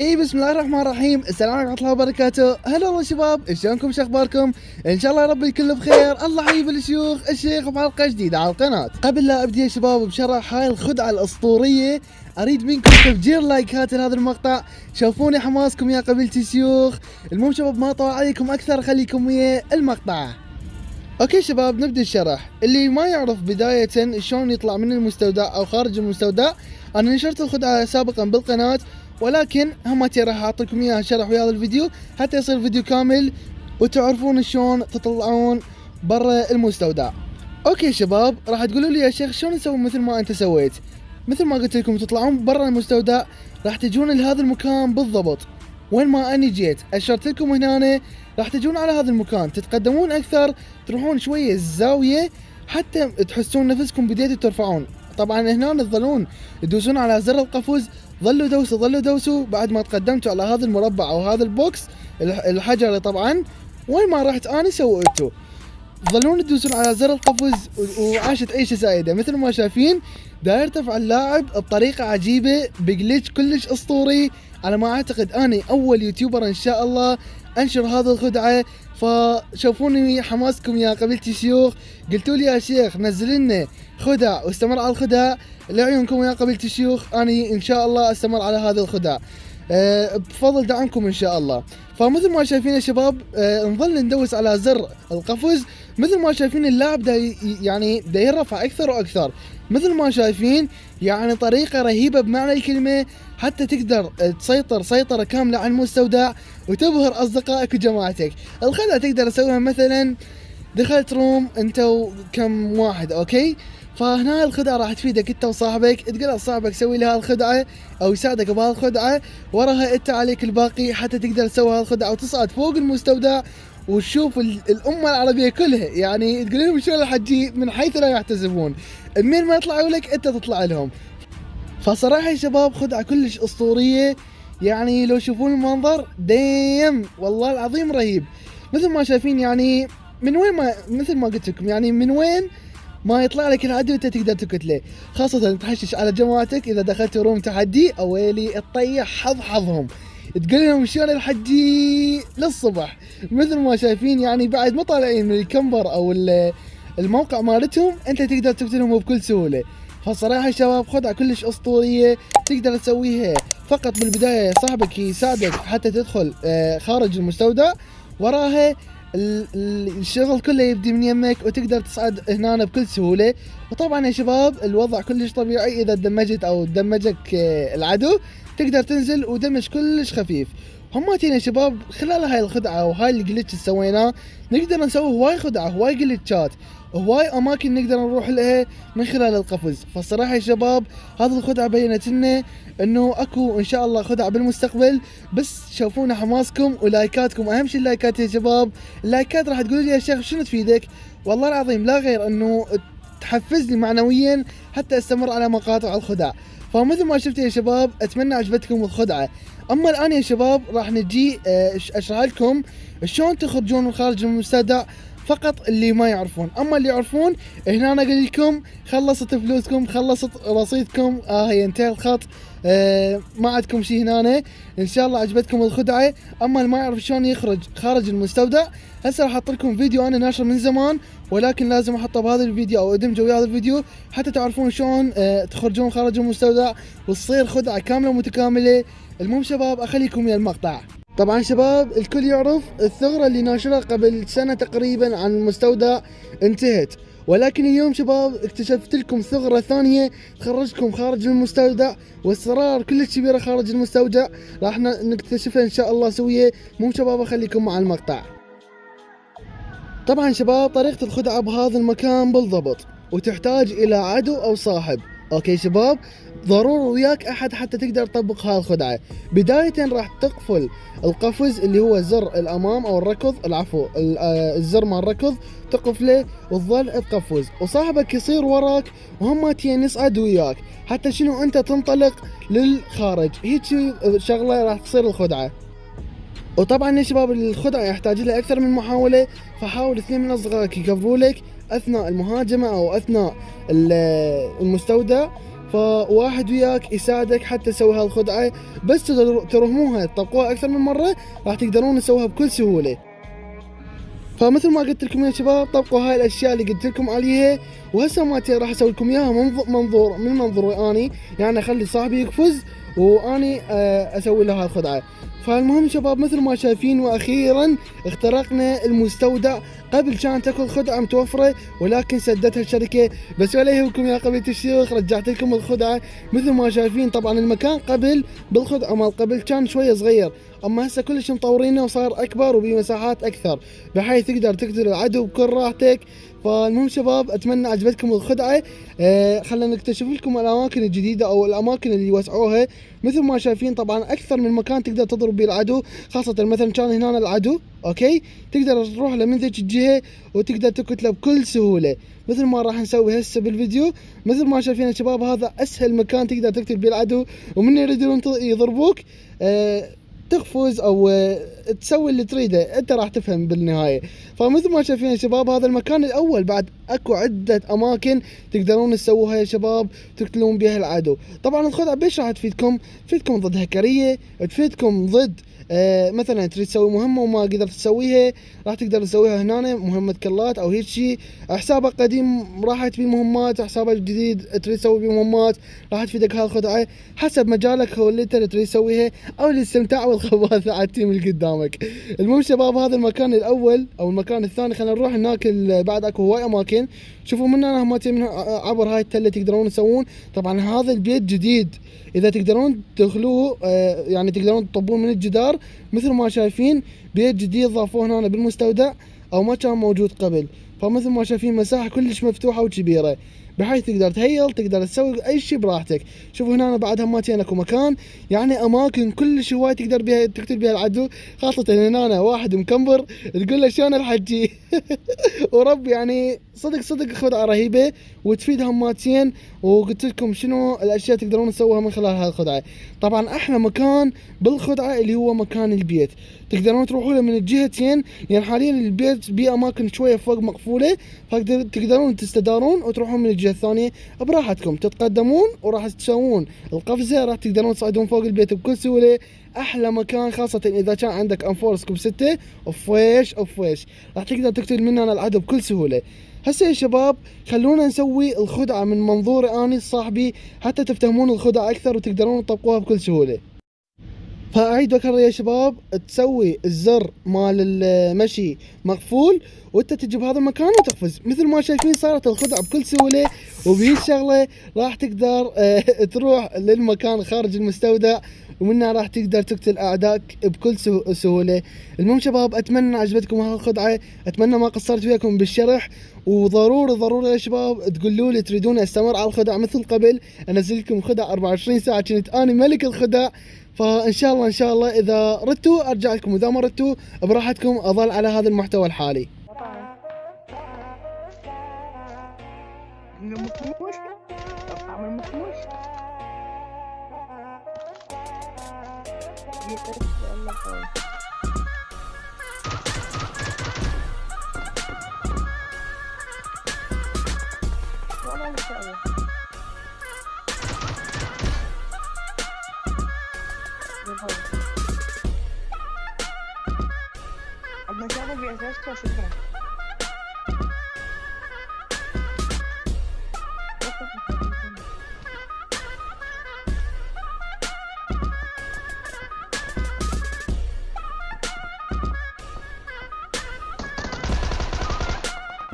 إي بسم الله الرحمن الرحيم. السلام عليكم ورحمة الله وبركاته. هلا والله شباب شلونكم شو أخباركم؟ إن شاء الله يا رب الكل بخير. الله يحيي الشيوخ الشيخ بحلقه جديدة على القناة. قبل لا أبدي يا شباب بشرح هاي الخدعة الأسطورية أريد منكم تفجير لايكات لهذا المقطع. شوفوني حماسكم يا قبيلتي الشيوخ. المهم شباب ما اطول عليكم أكثر خليكم ويا المقطع. okay شباب نبدأ الشرح. اللي ما يعرف بداية شلون يطلع من المستودع أو خارج المستودع أنا نشرت الخدعة سابقا بالقناة. ولكن همتي راح اعطيكم إياها شرح ويا هذا الفيديو حتى يصير فيديو كامل وتعرفون شلون تطلعون برا المستودع. okay شباب راح تقولوا لي يا شيخ شلون نسوي مثل ما أنت سويت؟ مثل ما قلت لكم تطلعون برا المستودع راح تجون لهذا المكان بالضبط. وين ما أني جيت أشرت لكم هنا راح تجون على هذا المكان. تتقدمون أكثر تروحون شوية الزاوية حتى تحسون نفسكم بديتوا ترفعون. طبعا هنا تظلون تدوسون على زر القفز ظلوا دوسوا ظلوا دوسوا. بعد ما تقدمتوا على هذا المربع أو هذا ال box الحجري طبعا وين ما رحت أنا سويتوا تظلون تدوسون على زر القفز وعاشت عيشة سعيدة. مثل ما شايفين دا يرتفع اللاعب بطريقة عجيبة ب glitch كلش أسطوري. على ما أعتقد أني أول YouTuber إن شاء الله. أنشر هذه الخدعة فشوفوني حماسكم يا قبيلتي الشيوخ قلتوا لي يا شيخ نزل لنا خدع واستمر على الخدع. لعيونكم يا قبيلتي الشيوخ أني إن شاء الله أستمر على هذه الخدع. أه بفضل دعمكم إن شاء الله. فمثل ما شايفين يا شباب أه نظل ندوس على زر القفز. مثل ما شايفين اللاعب دا يعني دا يرفع أكثر وأكثر. مثل ما شايفين يعني طريقة رهيبة بمعنى الكلمة حتى تقدر تسيطر سيطرة كاملة على المستودع وتبهر أصدقائك وجماعتك. الخدعة تقدر تسويها مثلا دخلت room أنت وكم واحد okay؟ فهنا الخدعة راح تفيدك أنت وصاحبك تقول لصاحبك سوي لي هالخدعة أو يساعدك بهالخدعة وراها أنت عليك الباقي حتى تقدر تسوي هالخدعة وتصعد فوق المستودع وتشوف الأمة العربية كلها يعني تقول لهم شلون الحجي من حيث لا يحتسبون. من ما يطلعوا لك أنت تطلع لهم. فصراحة يا شباب خدعه كلش أسطورية. يعني لو تشوفون المنظر ديم والله العظيم رهيب. مثل ما شايفين يعني من وين ما مثل ما قلت لكم يعني من وين ما يطلع لك العدو انت تقدر تقتله خاصة تحشش على جماعتك إذا دخلت روم تحدي أويلي تطيح حظ حظهم. تقول لهم شلون الحجي للصبح؟ مثل ما شايفين يعني بعد ما طالعين من الكمبر أو الموقع مالتهم أنت تقدر تقتلهم بكل سهولة. فصراحة شباب خدعه كلش أسطورية تقدر تسويها. فقط بالبدايه صاحبك يساعدك حتى تدخل آه، خارج المستودع. وراها الشغل كله يبدي من يمك وتقدر تصعد هنا بكل سهولة. وطبعا يا شباب الوضع كلش طبيعي إذا دمجت أو دمجك آه، العدو. تقدر تنزل ودمج كلش خفيف. هماتين يا شباب خلال هاي الخدعة وهاي الجلتش اللي سويناه نقدر نسوي هواي خدعة هواي جلتشات. هواي أماكن نقدر نروح لها من خلال القفز. فالصراحة يا شباب هذه الخدعة بينت لنا إنه أكو إن شاء الله خدع بالمستقبل. بس شوفونا حماسكم ولايكاتكم. أهم شيء اللايكات يا شباب. اللايكات راح تقولوا لي يا شيخ شنو تفيدك؟ والله العظيم لا غير إنه تحفزني معنويا حتى أستمر على مقاطع الخدع فمثل ما شفتوا يا شباب أتمنى عجبتكم الخدعة. أما الآن يا شباب راح نجي آه، أشرح لكم شلون تخرجون من خارج المستودع فقط اللي ما يعرفون. أما اللي يعرفون هنا أنا أقول لكم خلصت فلوسكم خلصت رصيدكم. آه انتهى الخط. آه ما عندكم شيء هنا. إن شاء الله عجبتكم الخدعة. أما اللي ما يعرف شلون يخرج خارج المستودع هسه راح أحط لكم فيديو أنا ناشر من زمان ولكن لازم أحطه بهذا الفيديو أو أدمجه ويا هذا الفيديو حتى تعرفون شلون آه تخرجون خارج المستودع وتصير خدعة كاملة متكامله المهم شباب أخليكم ويا المقطع. طبعا شباب الكل يعرف الثغرة اللي ناشرها قبل سنة تقريبا عن المستودع انتهت. ولكن اليوم شباب اكتشفت لكم ثغرة ثانية تخرجكم خارج المستودع واسرار كلش كبيرة خارج المستودع. راح نكتشفها إن شاء الله سوية. مو شباب أخليكم مع المقطع. طبعا شباب طريقة الخدعة بهذا المكان بالضبط وتحتاج إلى عدو أو صاحب. أوكي شباب ضروري وياك أحد حتى تقدر تطبق هاي الخدعة. بداية راح تقفل القفز اللي هو زر الأمام أو الركض العفو آه، الزر مال الركض تقفله وتظل تقفز. وصاحبك يصير وراك وهم يصعد وياك. حتى شنو أنت تنطلق للخارج. هيك شغلة راح تصير الخدعة. وطبعا يا شباب الخدعة يحتاج لها أكثر من محاولة. فحاول اثنين من أصدقائك يكفروا لك أثناء المهاجمة أو أثناء المستودع. فواحد وياك يساعدك حتى تسوي هالخدعة بس ترهموها تطبقوها أكثر من مرة راح تقدرون تسويها بكل سهولة. فمثل ما قلت لكم يا شباب طبقوا هاي الأشياء اللي قلت لكم عليها وهسه ما راح أسوي لكم إياها منظور من منظوري أني يعني اخلي صاحبي يقفز واني آه، أسوي له هالخدعه فالمهم شباب مثل ما شايفين وأخيرا اخترقنا المستودع. قبل كانت اكو الخدعه متوفرة ولكن سدتها الشركة. بس ولا يهمكم يا قبيلة الشيوخ رجعت لكم الخدعة. مثل ما شايفين طبعا المكان قبل بالخدعة مال قبل كان شوية صغير. أما هسه كلش مطورينه وصار أكبر وبمساحات أكثر بحيث تقدر تقتل العدو بكل راحتك. فالمهم شباب أتمنى عجبتكم الخدعة. آه خلينا نكتشف لكم الأماكن الجديدة أو الأماكن اللي وسعوها. مثل ما شايفين طبعا أكثر من مكان تقدر تضرب به العدو خاصة مثلا كان هنا العدو أوكي؟ تقدر تروح له من ذيك الجهة وتقدر تقتله بكل سهولة. مثل ما راح نسوي هسه بالفيديو مثل ما شايفين شباب هذا أسهل مكان تقدر تقتل به العدو ومن يريدون يضربوك آه تقفز أو آه، تسوي اللي تريده. أنت راح تفهم بالنهاية. فمثل ما شايفين شباب هذا المكان الأول بعد أكو عدة أماكن تقدرون تسووها يا شباب تقتلون بها العدو. طبعا الخدعه بيش راح تفيدكم تفيدكم ضد هكرية تفيدكم ضد آه مثلا تريد تسوي مهمة وما قدرت تسويها راح تقدر تسويها هنا مهمة كلات أو هيك شيء حسابك قديم راح تبي مهمات حسابك الجديد تريد تسوي بيه مهمات راح تفيدك هالخدعه حسب مجالك هو اللي تريد تسويها أو الاستمتاع والخباثه على التيم اللي قدامك. المهم شباب هذا المكان الأول أو المكان الثاني خلينا نروح هناك بعد أكو هواي أماكن. شوفوا من هنا هم من عبر هاي التلة تقدرون تسوون. طبعا هذا البيت جديد. إذا تقدرون تدخلوه آه، يعني تقدرون تطبون من الجدار مثل ما شايفين بيت جديد ضافوه هنا بالمستودع أو ما كان موجود قبل. فمثل ما شايفين مساحة كلش مفتوحة وكبيرة. بحيث تقدر تهيل تقدر تسوي أي شيء براحتك. شوفوا هنا بعد هماتين اكو مكان. يعني أماكن كلش هواي تقدر بها تقتل بها العدو. خاصة هنا واحد مكمبر تقول له شلون الحجي ورب يعني صدق صدق خدعه رهيبة وتفيد هماتين وقلت لكم شنو الأشياء تقدرون تسووها من خلال هالخدعة. طبعا أحلى مكان بالخدعة اللي هو مكان البيت. تقدرون تروحوا له من الجهتين. يعني حاليا البيت باماكن شوية فوق مقفولة. فتقدرون تستدارون وتروحون من الجهة الثانية براحتكم. تتقدمون وراح تسوون القفزة راح تقدرون تصعدون فوق البيت بكل سهولة. أحلى مكان خاصة إذا كان عندك M4 scope 6 اوفيش اوفيش راح تقدر تقتل من هنا العدو بكل سهولة. هسه يا شباب خلونا نسوي الخدعة من منظوري أني صاحبي حتى تفتهمون الخدعة أكثر وتقدرون تطبقوها بكل سهولة. فاعيد واكرر يا شباب تسوي الزر مال المشي مقفول وانت تجي بهذا المكان وتقفز. مثل ما شايفين صارت الخدعة بكل سهولة وبهي الشغلة راح تقدر آه، تروح للمكان خارج المستودع ومنها راح تقدر تقتل اعدائك بكل سه- سهولة. المهم شباب أتمنى عجبتكم هالخدعه أتمنى ما قصرت وياكم بالشرح. وضروري ضروري يا شباب تقولوا لي تريدون أستمر على الخدع مثل قبل. انزل لكم خدع 24 ساعة كنت أنا ملك الخدع فإن شاء الله إن شاء الله إذا ردتوا أرجع لكم وإذا ما ردتوا براحتكم أظل على هذا المحتوى الحالي. من مكموش Bye.